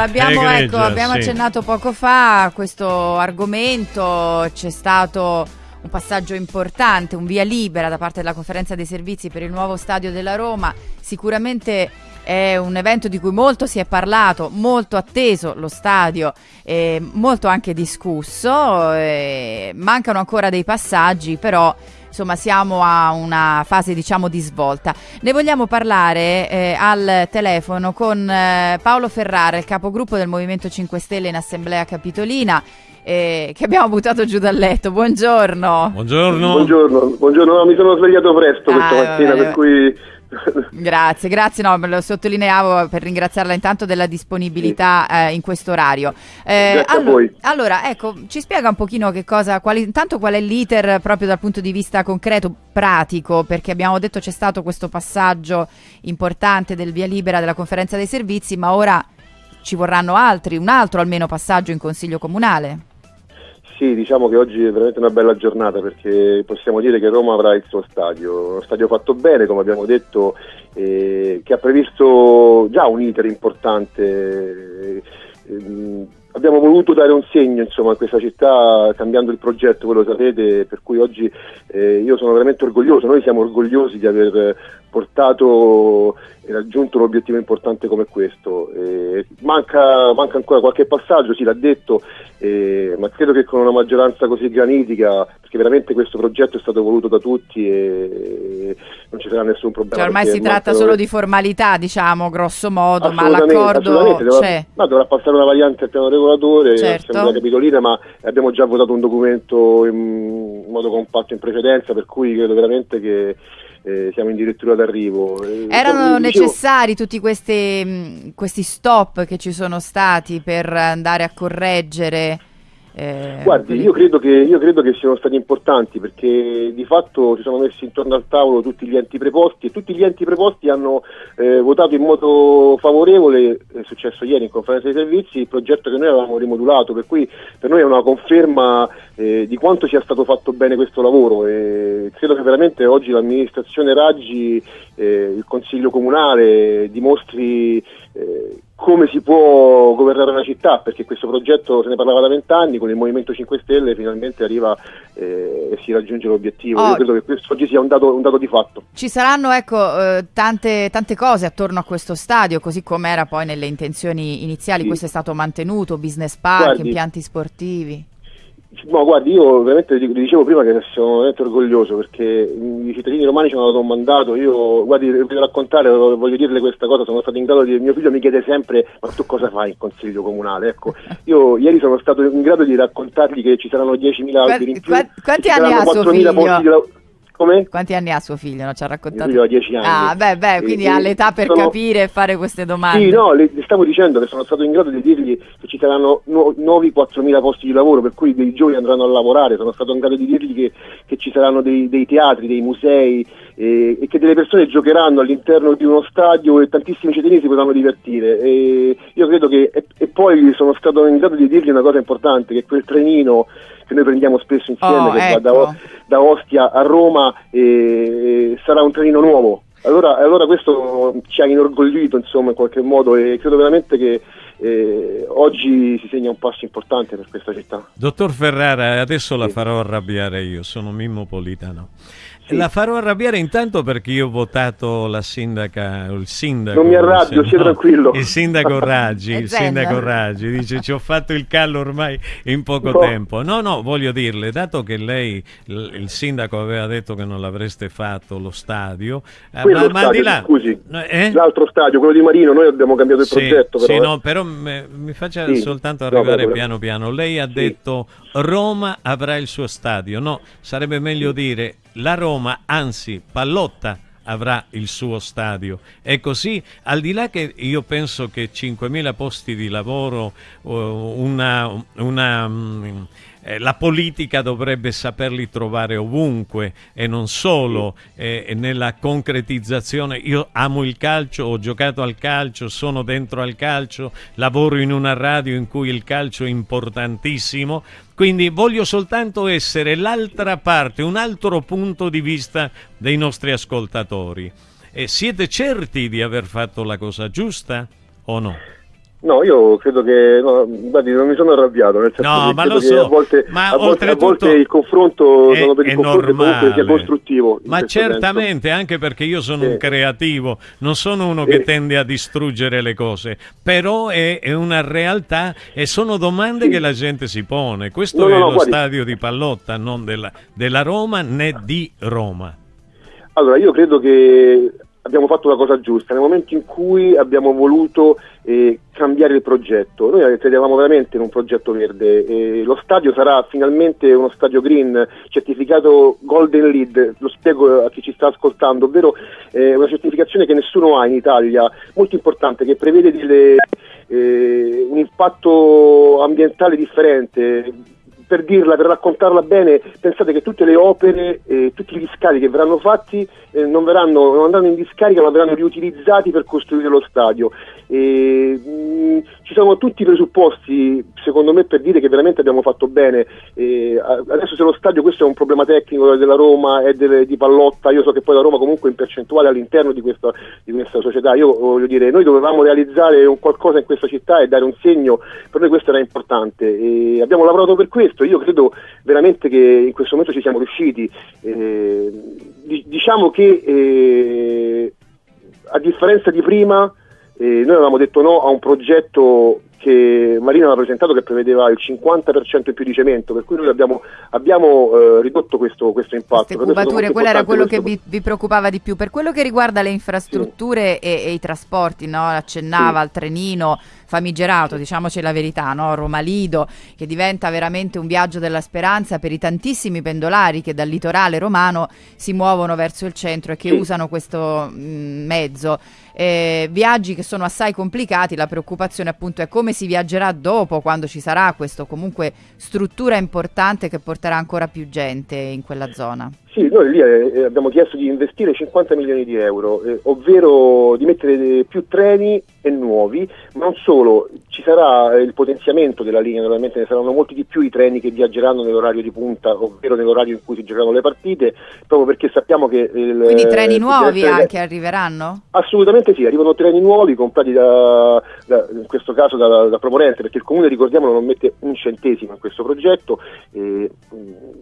abbiamo, ecco, abbiamo sì. accennato poco fa a questo argomento, c'è stato un passaggio importante, un via libera da parte della conferenza dei servizi per il nuovo stadio della Roma. Sicuramente è un evento di cui molto si è parlato, molto atteso lo stadio, eh, molto anche discusso. Eh, mancano ancora dei passaggi, però insomma siamo a una fase diciamo di svolta. Ne vogliamo parlare eh, al telefono con eh, Paolo Ferrara, il capogruppo del Movimento 5 Stelle in Assemblea Capitolina. Eh, che abbiamo buttato giù dal letto. Buongiorno. Buongiorno. Buongiorno, buongiorno. No, mi sono svegliato presto questa ah, mattina, vabbè. per cui grazie, grazie, no, me lo sottolineavo per ringraziarla intanto della disponibilità sì. eh, in questo orario. Eh, allora, allora, ecco, ci spiega un pochino che cosa, quali, intanto qual è l'iter proprio dal punto di vista concreto, pratico, perché abbiamo detto c'è stato questo passaggio importante del via libera della conferenza dei servizi, ma ora ci vorranno altri, un altro almeno passaggio in Consiglio Comunale. Sì, diciamo che oggi è veramente una bella giornata perché possiamo dire che Roma avrà il suo stadio, uno stadio fatto bene, come abbiamo detto, eh, che ha previsto già un iter importante. Eh, abbiamo voluto dare un segno insomma, a questa città cambiando il progetto, voi lo sapete, per cui oggi eh, io sono veramente orgoglioso, noi siamo orgogliosi di aver portato e raggiunto un obiettivo importante come questo. Eh, manca, manca, ancora qualche passaggio, si l'ha detto, eh, ma credo che con una maggioranza così granitica, perché veramente questo progetto è stato voluto da tutti e non ci sarà nessun problema. Cioè ormai si tratta solo di formalità, diciamo, grosso modo, ma l'accordo c'è. No, dovrà passare una variante al piano regolatore, certo. Assemblea Capitolina, ma abbiamo già votato un documento in modo compatto in precedenza, per cui credo veramente che eh, siamo addirittura d'arrivo. Eh, Erano necessari tutti questi, questi stop che ci sono stati per andare a correggere eh, Guardi, io credo, che, io credo, che, siano stati importanti perché di fatto si sono messi intorno al tavolo tutti gli enti preposti e tutti gli enti preposti hanno eh, votato in modo favorevole, è successo ieri in conferenza dei servizi, il progetto che noi avevamo rimodulato, per cui per noi è una conferma eh, di quanto sia stato fatto bene questo lavoro e credo che veramente oggi l'amministrazione Raggi, eh, il Consiglio Comunale dimostri eh, come si può governare una città, perché questo progetto se ne parlava da vent'anni, con il Movimento 5 Stelle finalmente arriva eh, e si raggiunge l'obiettivo. Oh. Io credo che questo oggi sia un dato, un dato di fatto. Ci saranno ecco, eh, tante, tante, cose attorno a questo stadio, così come era poi nelle intenzioni iniziali, sì. questo è stato mantenuto, business park, Guardi, impianti sportivi. No, guardi, io veramente vi dicevo prima che sono veramente orgoglioso perché i cittadini romani ci hanno dato un mandato, io guardi, voglio raccontare, voglio dirle questa cosa, sono stato in grado di, mio figlio mi chiede sempre ma tu cosa fai in consiglio comunale? Ecco, io ieri sono stato in grado di raccontargli che ci saranno 10.000 alberi in più, quanti anni ha suo figlio? Come? Quanti anni ha suo figlio? Non ci ha raccontato? Io ho 10 anni. Ah, beh, beh, quindi ha l'età per sono... capire e fare queste domande. Sì, no, le, le, stavo dicendo che sono stato in grado di dirgli che ci saranno nu- nuovi 4.000 posti di lavoro, per cui dei giovani andranno a lavorare, sono stato in grado di dirgli che, che ci saranno dei, dei, teatri, dei musei eh, e che delle persone giocheranno all'interno di uno stadio e tantissimi cittadini si potranno divertire. E io credo che, e, e poi sono stato in grado di dirgli una cosa importante, che quel trenino che noi prendiamo spesso insieme, oh, che ecco. va da, ecco. da, Ostia a Roma, e sarà un trenino nuovo. Allora, allora, questo ci ha inorgoglito insomma in qualche modo e credo veramente che eh, oggi si segna un passo importante per questa città. Dottor Ferrara, adesso la farò arrabbiare io, sono Mimmo Politano. Sì. La farò arrabbiare intanto perché io ho votato la sindaca, il sindaco. Non mi arrabbio, sia no, tranquillo. Il sindaco Raggi, il sindaco Raggi dice ci ho fatto il callo ormai in poco no. tempo. No, no, voglio dirle, dato che lei, il sindaco aveva detto che non l'avreste fatto lo stadio, eh, ma, stadio, ma di là... Scusi, eh? l'altro stadio, quello di Marino, noi abbiamo cambiato il sì, progetto. Però, sì, eh. no, però me, mi faccia sì. soltanto arrivare no, piano piano. Lei ha detto Roma avrà il suo stadio. No, sarebbe meglio dire la Roma, anzi Pallotta avrà il suo stadio. E così, al di là che io penso che 5.000 posti di lavoro, una, una mm, eh, la politica dovrebbe saperli trovare ovunque e non solo eh, nella concretizzazione. Io amo il calcio, ho giocato al calcio, sono dentro al calcio, lavoro in una radio in cui il calcio è importantissimo, quindi voglio soltanto essere l'altra parte, un altro punto di vista dei nostri ascoltatori. E siete certi di aver fatto la cosa giusta o no? No, io credo che no, guardi, non mi sono arrabbiato, nel senso no, che ma lo so, a volte, ma a volte, a volte il confronto è, per il confronto sia costruttivo. Ma certamente, senso. anche perché io sono sì. un creativo, non sono uno sì. che tende a distruggere le cose, però è, è una realtà e sono domande sì. che la gente si pone. Questo no, è no, lo guardi. stadio di Pallotta, non della, della Roma né di Roma. Allora, io credo che abbiamo fatto la cosa giusta nel momento in cui abbiamo voluto eh, cambiare il progetto. Noi credevamo veramente in un progetto verde. Eh, lo stadio sarà finalmente uno stadio green certificato Golden Lead, lo spiego a chi ci sta ascoltando, ovvero eh, una certificazione che nessuno ha in Italia, molto importante, che prevede delle, eh, un impatto ambientale differente per dirla, per raccontarla bene, pensate che tutte le opere, eh, tutti gli scavi che verranno fatti eh, non, verranno, non andranno in discarica ma verranno riutilizzati per costruire lo stadio. E, mh, ci sono tutti i presupposti, secondo me, per dire che veramente abbiamo fatto bene. E, adesso se lo stadio, questo è un problema tecnico della Roma e delle, di Pallotta, io so che poi la Roma comunque è in percentuale all'interno di questa, di questa società. Io voglio dire, noi dovevamo realizzare qualcosa in questa città e dare un segno, per noi questo era importante. E abbiamo lavorato per questo, io credo veramente che in questo momento ci siamo riusciti. Eh, diciamo che eh, a differenza di prima eh, noi avevamo detto no a un progetto che Marino aveva presentato che prevedeva il 50% in più di cemento, per cui noi abbiamo, abbiamo eh, ridotto questo, questo impatto. Cubature, quello era quello questo... che vi, vi, preoccupava di più. Per quello che riguarda le infrastrutture sì. e, e, i trasporti, no? accennava sì. al trenino famigerato, diciamoci la verità, no? Roma Lido, che diventa veramente un viaggio della speranza per i tantissimi pendolari che dal litorale romano si muovono verso il centro e che sì. usano questo mh, mezzo. Eh, viaggi che sono assai complicati, la preoccupazione appunto è come si viaggerà dopo, quando ci sarà questa comunque struttura importante che porterà ancora più gente in quella zona. Sì, noi lì eh, abbiamo chiesto di investire 50 milioni di euro, eh, ovvero di mettere più treni e nuovi, ma non solo, ci sarà il potenziamento della linea, naturalmente ne saranno molti di più i treni che viaggeranno nell'orario di punta, ovvero nell'orario in cui si giocheranno le partite, proprio perché sappiamo che... Il, Quindi treni nuovi anche arriveranno? Assolutamente sì, arrivano treni nuovi comprati da, da, in questo caso da, da Proponente, perché il comune, ricordiamolo, non mette un centesimo in questo progetto. E,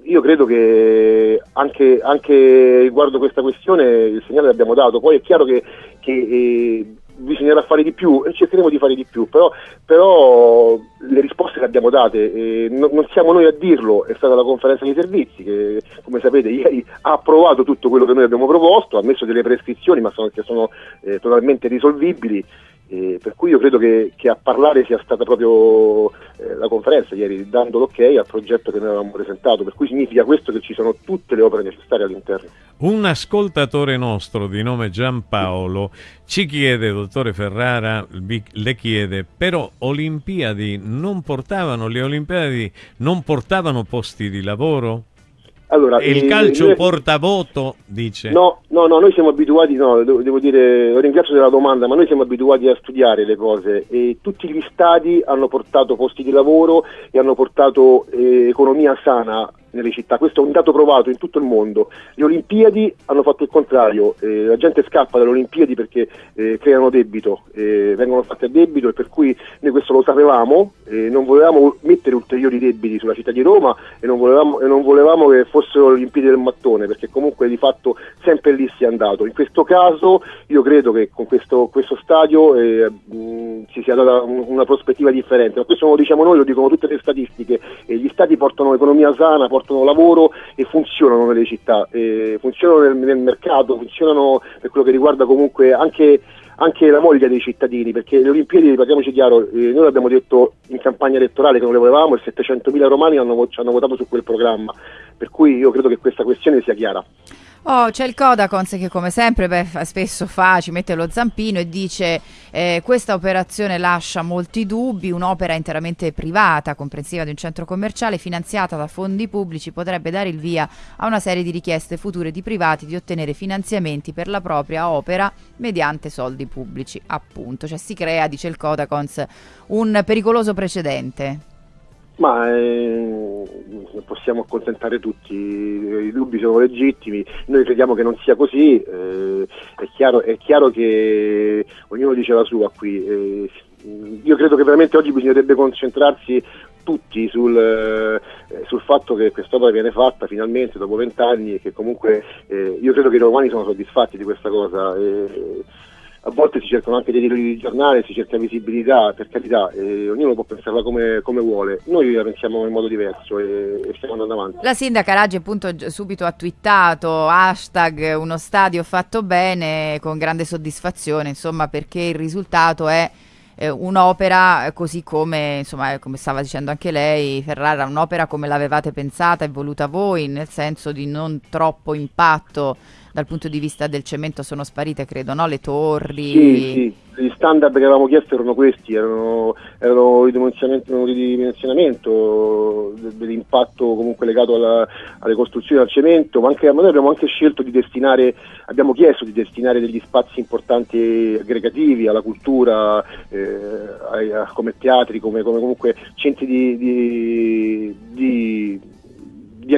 io credo che anche anche, anche riguardo questa questione il segnale l'abbiamo dato, poi è chiaro che, che eh, bisognerà fare di più e cercheremo di fare di più, però, però le risposte le abbiamo date, eh, non, non, siamo noi a dirlo, è stata la conferenza dei servizi che come sapete ieri ha approvato tutto quello che noi abbiamo proposto, ha messo delle prescrizioni ma sono, che sono eh, totalmente risolvibili eh, per cui io credo che, che, a parlare sia stata proprio eh, la conferenza ieri, dando l'ok al progetto che noi avevamo presentato, per cui significa questo che ci sono tutte le opere necessarie all'interno. Un ascoltatore nostro di nome Giampaolo ci chiede, dottore Ferrara, le chiede, però Olimpiadi non portavano, le Olimpiadi non portavano posti di lavoro? Allora, il eh, calcio noi... porta voto, dice. No, no, no, noi siamo abituati, no, devo, devo dire, lo ringrazio della domanda, ma noi siamo abituati a studiare le cose e tutti gli stadi hanno portato posti di lavoro e hanno portato eh, economia sana nelle città, questo è un dato provato in tutto il mondo. Le Olimpiadi hanno fatto il contrario, eh, la gente scappa dalle Olimpiadi perché eh, creano debito, eh, vengono fatte a debito e per cui noi questo lo sapevamo, non volevamo mettere ulteriori debiti sulla città di Roma e non volevamo, e non volevamo che fossero le Olimpiadi del mattone perché comunque di fatto sempre lì si è andato. In questo caso io credo che con questo, questo stadio eh, mh, si sia data un, una prospettiva differente, ma questo non lo diciamo noi, lo dicono tutte le statistiche, gli stati portano economia sana, portano lavoro e funzionano nelle città, eh, funzionano nel, nel, mercato, funzionano per quello che riguarda comunque anche, anche la moglie dei cittadini, perché le Olimpiadi, parliamoci chiaro, eh, noi l'abbiamo detto in campagna elettorale che non le volevamo e 700.000 romani hanno, hanno votato su quel programma, per cui io credo che questa questione sia chiara. Oh, c'è il Codacons che come sempre beh, spesso fa, ci mette lo zampino e dice eh, questa operazione lascia molti dubbi, un'opera interamente privata, comprensiva di un centro commerciale, finanziata da fondi pubblici, potrebbe dare il via a una serie di richieste future di privati di ottenere finanziamenti per la propria opera mediante soldi pubblici, appunto. Cioè si crea, dice il Codacons, un pericoloso precedente. Ma eh, possiamo accontentare tutti, i dubbi sono legittimi, noi crediamo che non sia così, eh, è, chiaro, è, chiaro, che ognuno dice la sua qui, eh, io credo che veramente oggi bisognerebbe concentrarsi tutti sul, eh, sul fatto che quest'opera viene fatta finalmente dopo vent'anni e che comunque eh, io credo che i romani sono soddisfatti di questa cosa. E, a volte si cercano anche dei titoli di giornale, si cerca visibilità, per carità, eh, ognuno può pensarla come, come, vuole. Noi la pensiamo in modo diverso e, e, stiamo andando avanti. La sindaca Raggi appunto subito ha twittato hashtag uno stadio fatto bene con grande soddisfazione, insomma perché il risultato è eh, un'opera così come, insomma, come stava dicendo anche lei, Ferrara, un'opera come l'avevate pensata e voluta voi, nel senso di non troppo impatto dal punto di vista del cemento sono sparite, credo, no? Le torri. Sì, sì. Gli standard che avevamo chiesto erano questi, erano, erano il dimensionamento dell'impatto comunque legato alla, alle costruzioni al cemento, ma anche, noi abbiamo anche scelto di destinare, abbiamo chiesto di destinare degli spazi importanti aggregativi alla cultura, eh, ai, come teatri, come, come comunque centri di di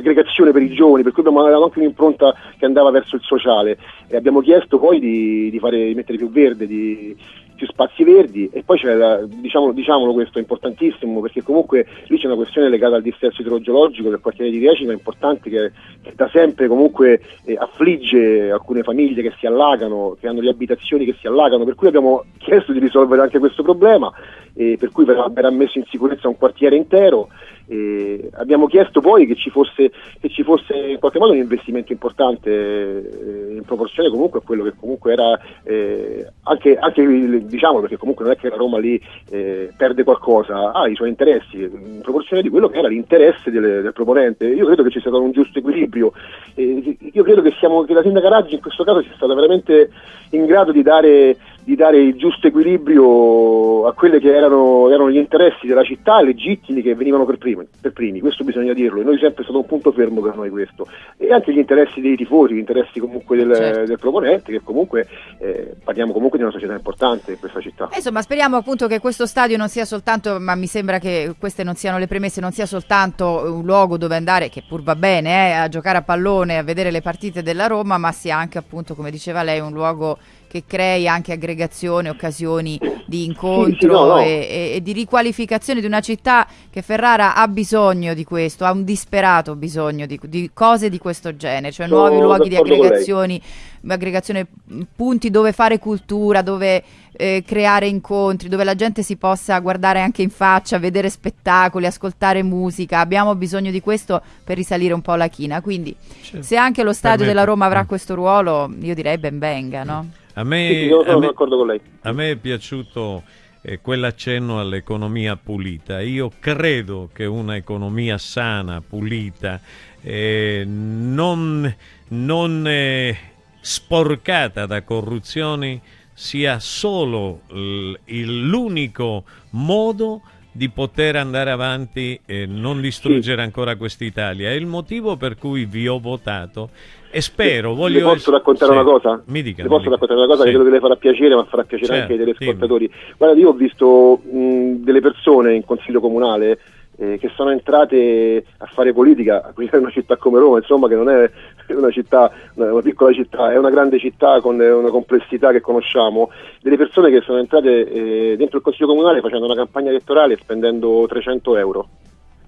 aggregazione per i giovani, per cui abbiamo anche un'impronta che andava verso il sociale. E abbiamo chiesto poi di, di, fare, di mettere più verde, di, più spazi verdi. E poi c'è la, diciamo, diciamolo questo è importantissimo perché comunque lì c'è una questione legata al dissesto idrogeologico del quartiere di Riecina importante che, che da sempre comunque eh, affligge alcune famiglie che si allagano, che hanno le abitazioni che si allagano, per cui abbiamo chiesto di risolvere anche questo problema e per cui verrà, verrà messo in sicurezza un quartiere intero e abbiamo chiesto poi che ci, fosse, che ci, fosse, in qualche modo un investimento importante eh, in proporzione comunque a quello che comunque era eh, anche, anche diciamo perché comunque non è che la Roma lì eh, perde qualcosa, ha i suoi interessi in proporzione di quello che era l'interesse del, del proponente. Io credo che ci sia stato un giusto equilibrio, io credo che, siamo, che la sindaca Raggi in questo caso sia stata veramente in grado di dare di dare il giusto equilibrio a quelli che erano, erano, gli interessi della città legittimi che venivano per primi, per primi, questo bisogna dirlo, e noi sempre è stato un punto fermo per noi questo, e anche gli interessi dei tifosi, gli interessi comunque del, certo. del proponente, che comunque eh, parliamo comunque di una società importante in questa città. Insomma, speriamo appunto che questo stadio non sia soltanto, ma mi sembra che queste non siano le premesse, non sia soltanto un luogo dove andare, che pur va bene, eh, a giocare a pallone, a vedere le partite della Roma, ma sia anche appunto, come diceva lei, un luogo che crei anche aggregazione, occasioni di incontro sì, sì, no, no. E, e, e, di riqualificazione di una città che Ferrara ha bisogno di questo, ha un disperato bisogno di, di cose di questo genere, cioè Sono nuovi luoghi di aggregazioni, aggregazione, punti dove fare cultura, dove eh, creare incontri, dove la gente si possa guardare anche in faccia, vedere spettacoli, ascoltare musica. Abbiamo bisogno di questo per risalire un po' la china. Quindi, certo. se anche lo stadio della Roma avrà questo ruolo, io direi ben venga, no? A me, sì, io sono a me, d'accordo con lei. A me è piaciuto eh, quell'accenno all'economia pulita. Io credo che un'economia sana, pulita, eh, non, non eh, sporcata da corruzioni, sia solo l'unico modo di poter andare avanti e non distruggere sì. ancora quest'Italia. È il motivo per cui vi ho votato e spero, voglio... Le posso raccontare sì. una cosa? Mi dica. Le posso mi raccontare una cosa sì. che credo che le farà piacere, ma farà piacere certo, anche ai telespettatori. Guarda, io ho visto mh, delle persone in consiglio comunale eh, che sono entrate a fare politica, qui è una città come Roma, insomma, che non è una città, una piccola città, è una grande città con una complessità che conosciamo, delle persone che sono entrate eh, dentro il consiglio comunale facendo una campagna elettorale spendendo 300 euro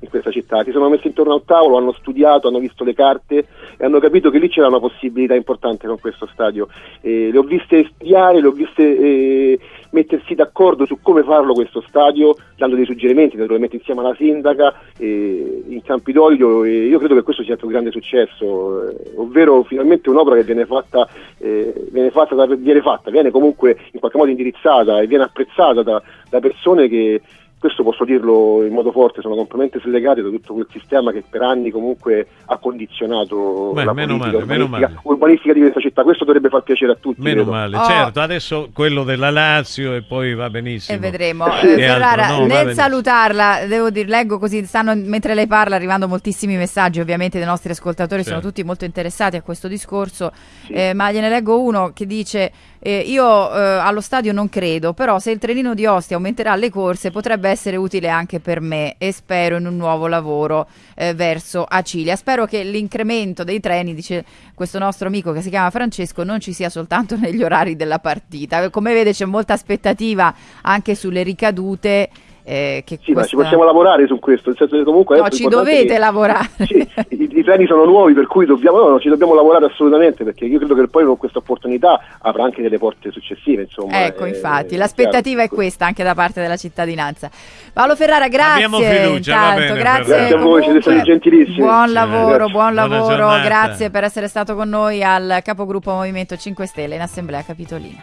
in questa città, si sono messi intorno a un tavolo, hanno studiato, hanno visto le carte e hanno capito che lì c'era una possibilità importante con questo stadio. Eh, le ho viste studiare, le ho viste eh, mettersi d'accordo su come farlo questo stadio, dando dei suggerimenti naturalmente insieme alla sindaca eh, in Campidoglio e io credo che questo sia stato un grande successo, eh, ovvero finalmente un'opera che viene fatta, eh, viene, fatta viene fatta, viene comunque in qualche modo indirizzata e viene apprezzata da, da persone che questo posso dirlo in modo forte, sono completamente slegati da tutto quel sistema che per anni comunque ha condizionato Beh, la politica male, urbanistica, urbanistica, di questa città. Questo dovrebbe far piacere a tutti. Meno credo. male, oh. certo, adesso quello della Lazio e poi va benissimo. E vedremo. Eh, Ferrara, no, nel salutarla, devo dire, leggo così, stanno mentre lei parla arrivando moltissimi messaggi, ovviamente dei nostri ascoltatori certo. sono tutti molto interessati a questo discorso, sì. eh, ma gliene leggo uno che dice eh, io eh, allo stadio non credo, però se il trenino di Ostia aumenterà le corse potrebbe essere utile anche per me e spero in un nuovo lavoro eh, verso Acilia. Spero che l'incremento dei treni, dice questo nostro amico che si chiama Francesco, non ci sia soltanto negli orari della partita. Come vede c'è molta aspettativa anche sulle ricadute eh, sì, questa... ma ci possiamo lavorare su questo, nel senso che comunque... No, ci dovete che, lavorare. Sì, i, treni sono nuovi, per cui dobbiamo, no, ci dobbiamo lavorare assolutamente, perché io credo che poi con questa opportunità avrà anche delle porte successive. Insomma, ecco, eh, infatti, l'aspettativa è questa anche da parte della cittadinanza. Paolo Ferrara, grazie. Abbiamo fiducia, intanto, bene, grazie, grazie a voi, siete stati gentilissimi. Buon lavoro, buon lavoro, grazie per essere stato con noi al capogruppo Movimento 5 Stelle in Assemblea Capitolina.